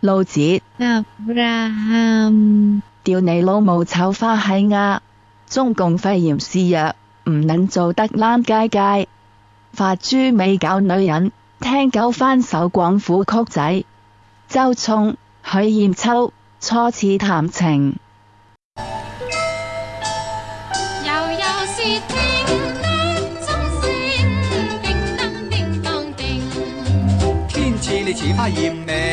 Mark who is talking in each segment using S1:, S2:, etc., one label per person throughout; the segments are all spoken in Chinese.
S1: 老子，掉你老母炒花喺鸭，中共肺炎施药，唔能做得兰街街，发猪尾搞女人，听狗翻首广府曲仔。周冲、许艳秋初次谈情，
S2: 悠悠是叮当叮当叮，
S3: 天赐你似花艳美。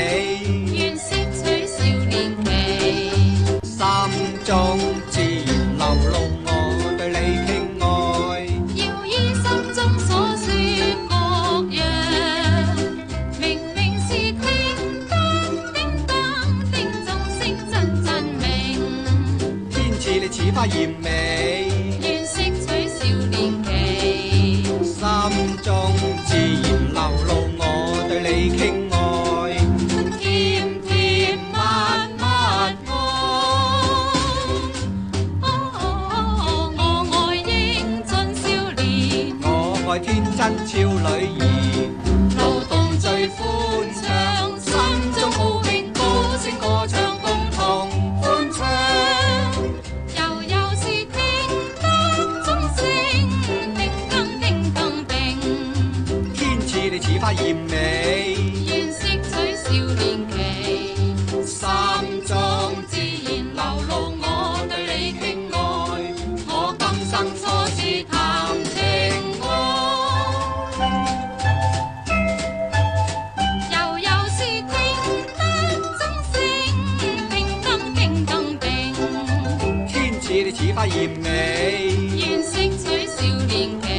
S3: 似花艳美，
S2: 愿适取少年期。
S3: 心中自然流露我对你倾爱，
S2: 甜甜蜜蜜我爱英俊少年，
S3: 我爱天真俏女儿，
S2: 劳动最
S3: 似花艳美，
S2: 愿撷取少年期，
S3: 心中自然流露我对你的爱。
S2: 我今生初次谈情爱，悠悠是听得钟声，叮当叮当叮。
S3: 天次你似花艳美，
S2: 愿撷取少年期。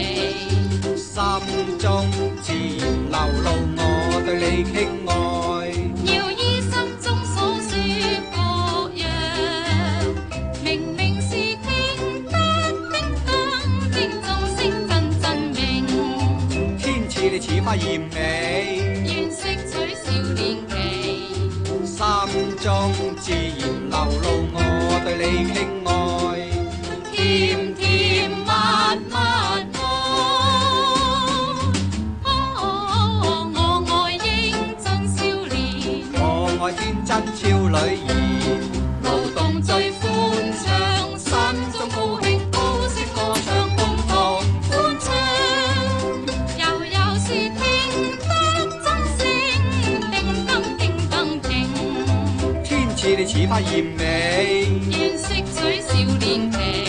S2: 要依心中所说各样，明明是听叮叮当，叮咚声更真明。
S3: 天赐你似花艳美，
S2: 愿吸取少年期，
S3: 心中自然流露我对你倾爱。天真俏女儿，
S2: 劳动最欢畅，心中高兴高声歌唱，共同欢唱，悠悠是听得钟声，叮当叮当叮。
S3: 天赐你似花艳美，
S2: 愿吸取少年期。